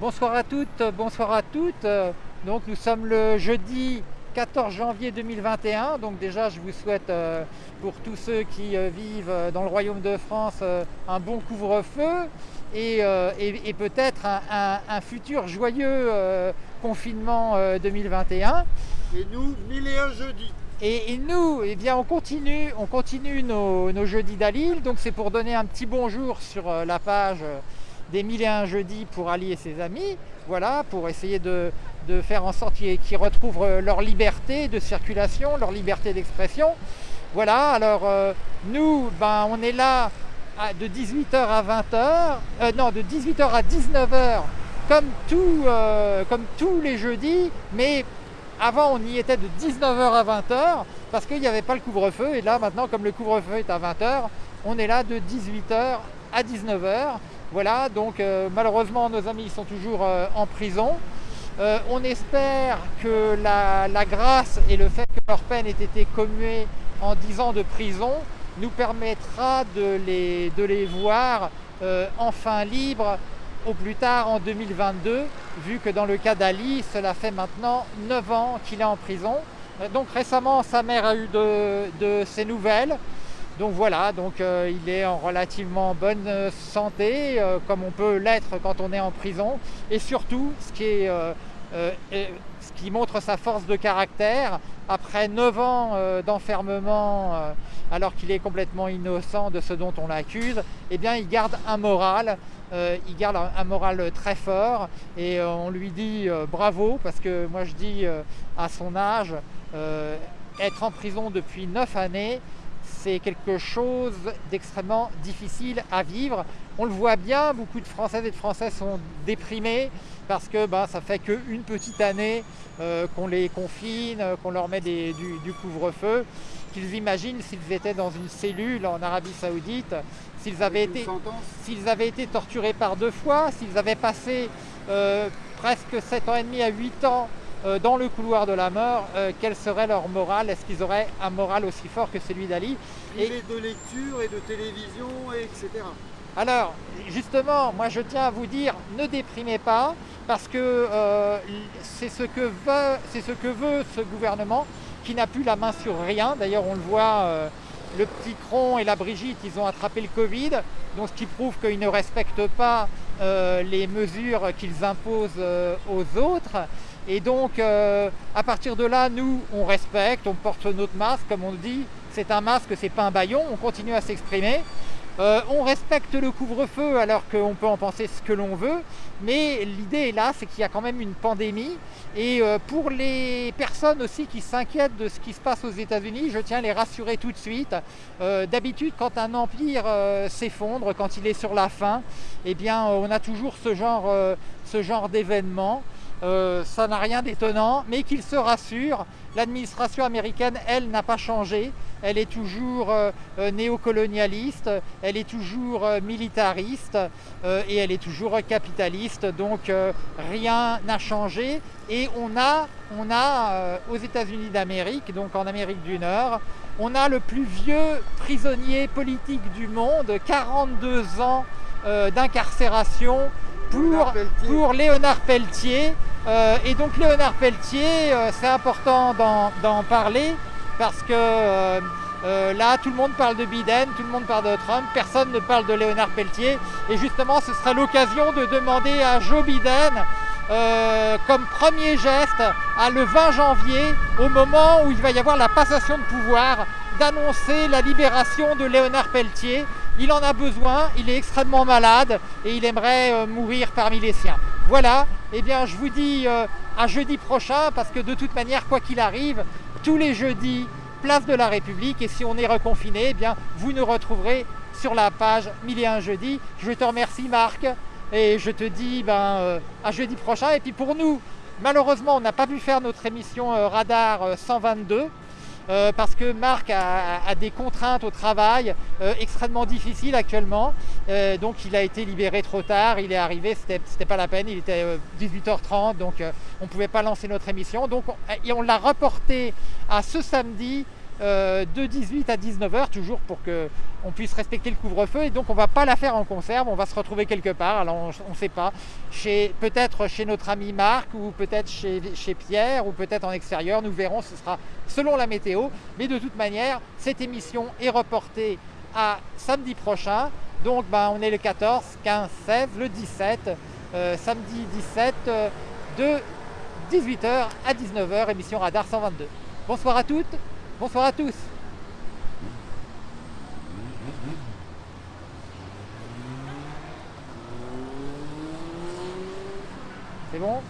Bonsoir à toutes, bonsoir à toutes. Donc nous sommes le jeudi 14 janvier 2021. Donc déjà je vous souhaite euh, pour tous ceux qui euh, vivent euh, dans le royaume de France euh, un bon couvre-feu et, et- et peut-être un, un- un futur joyeux confinement euh, 2021. Et nous, mille et un jeudi. Et, et nous, eh bien, on continue, on continue nos, nos jeudis d'Alil. Donc c'est pour donner un petit bonjour sur la page des 1001 jeudis pour Ali et ses amis. Voilà, pour essayer de, faire en sorte qu'ils retrouvent euh, leur liberté de circulation, leur liberté d'expression. Voilà, alors euh, nous, ben, on est là de 18h à 20h, euh, non, de 18h à 19h, comme, comme tous les jeudis, mais avant, on y était de 19h à 20h parce qu'il n'y avait pas le couvre-feu. Et là, maintenant, comme le couvre-feu est à 20h, on est là de 18h à 19h. Voilà, donc euh, malheureusement, nos amis sont toujours euh, en prison. Euh, on espère que la, grâce et le fait que leur peine ait été commuée en 10 ans de prison nous permettra de les, voir enfin libres au plus tard en 2022, vu que dans le cas d'Ali, cela fait maintenant 9 ans qu'il est en prison. Donc récemment, sa mère a eu de, de ses nouvelles. Donc voilà, donc euh, il est en relativement bonne euh, santé, euh, comme on peut l'être quand on est en prison. Et surtout, ce qui, montre sa force de caractère, après 9 ans d'enfermement, alors qu'il est complètement innocent de ce dont on l'accuse, eh bien il garde un moral, il garde un, moral très fort et on lui dit bravo parce que moi je dis à son âge, être en prison depuis 9 années, c'est quelque chose d'extrêmement difficile à vivre. On le voit bien, beaucoup de Françaises et de Français sont déprimés parce que ben, ça fait qu'une petite année euh, qu'on les confine, euh, qu'on leur met des- du, du couvre-feu, qu'ils imaginent s'ils étaient dans une cellule en Arabie Saoudite, s'ils avaient été avaient torturés par deux fois, s'ils avaient passé euh, presque 7 ans et demi à 8 ans dans le couloir de la mort, euh, quel serait leur morale? Est-ce qu'ils auraient un moral aussi fort que celui d'Ali? Privé de lecture et de télévision, et etc. Alors, justement, moi je tiens à vous dire, ne déprimez pas, parce que euh, c'est ce, que ce que veut ce gouvernement, qui n'a plus la main sur rien. D'ailleurs, on le voit, euh, le petit Cron et la Brigitte, ils ont attrapé le Covid, donc ce qui prouve qu'ils ne respectent pas euh, les mesures qu'ils imposent euh, aux autres. Et donc, euh, à partir de là, nous, on respecte, on porte notre masque, comme on le dit, c'est un masque, c'est pas un baillon, on continue à s'exprimer. Euh, on respecte le couvre-feu alors qu'on peut en penser ce que l'on veut, mais l'idée est là, c'est qu'il y a quand même une pandémie. Et euh, pour les personnes aussi qui s'inquiètent de ce qui se passe aux États-Unis, je tiens à les rassurer tout de suite. D'habitude, quand un empire s'effondre, quand il est sur la fin, eh bien, on a toujours ce genre, ce genre d'événement. Euh, ça n'a rien d'étonnant, mais qu'il se rassure, l'administration américaine, elle, n'a pas changé. Elle est toujours euh, euh, néocolonialiste, elle est toujours militariste et elle est toujours capitaliste. Donc rien n'a changé. Et on a, on a aux États-Unis d'Amérique, donc en Amérique du Nord, on a le plus vieux prisonnier politique du monde, 42 ans d'incarcération pour, Léonard pour Léonard Pelletier. Euh, et donc Léonard Pelletier, euh, c'est important d'en parler parce que euh, euh, là, tout le monde parle de Biden, tout le monde parle de Trump, personne ne parle de Léonard Pelletier. Et justement, ce sera l'occasion de demander à Joe Biden, euh, comme premier geste, à le 20 janvier, au moment où il va y avoir la passation de pouvoir, d'annoncer la libération de Léonard Pelletier. Il en a besoin, il est extrêmement malade et il aimerait euh, mourir parmi les siens. Voilà, eh bien je vous dis euh, à jeudi prochain parce que de toute manière, quoi qu'il arrive, tous les jeudis, place de la République et si on est reconfiné, eh bien vous nous retrouverez sur la page 1001 jeudi. Je te remercie Marc et je te dis ben, euh, à jeudi prochain. Et puis pour nous, malheureusement, on n'a pas pu faire notre émission Radar euh, 122. Euh, parce que Marc a, des contraintes au travail euh, extrêmement difficiles actuellement. Euh, donc il a été libéré trop tard, il est arrivé, c'était pas la peine, il était euh, 18h30, donc on ne pouvait pas lancer notre émission. Donc on, on l'a reporté à ce samedi euh, de 18 à 19h, toujours pour qu'on puisse respecter le couvre-feu. Et donc on ne va pas la faire en conserve, on va se retrouver quelque part. Alors on ne sait pas, peut-être chez notre ami Marc, ou peut-être chez, Pierre, ou peut-être en extérieur. Nous verrons, ce sera selon la météo. Mais de toute manière, cette émission est reportée à samedi prochain. Donc ben, on est le 14, 15, 16, le 17, euh, samedi 17 euh, de 18h à 19h, émission Radar 122. Bonsoir à toutes, bonsoir à tous. C'est bon?